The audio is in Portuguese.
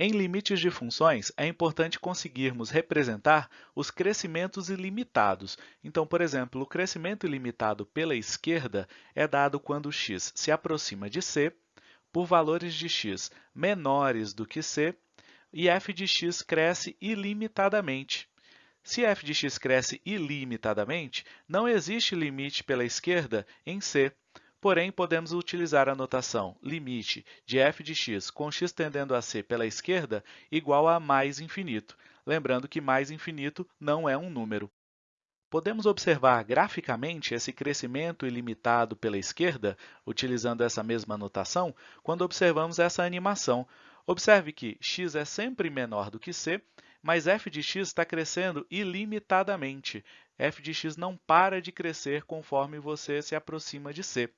Em limites de funções, é importante conseguirmos representar os crescimentos ilimitados. Então, por exemplo, o crescimento ilimitado pela esquerda é dado quando x se aproxima de c, por valores de x menores do que c, e f de x cresce ilimitadamente. Se f de x cresce ilimitadamente, não existe limite pela esquerda em c, Porém, podemos utilizar a notação limite de f de x com x tendendo a c pela esquerda igual a mais infinito, lembrando que mais infinito não é um número. Podemos observar graficamente esse crescimento ilimitado pela esquerda, utilizando essa mesma notação, quando observamos essa animação. Observe que x é sempre menor do que c, mas f de x está crescendo ilimitadamente. f de x não para de crescer conforme você se aproxima de c.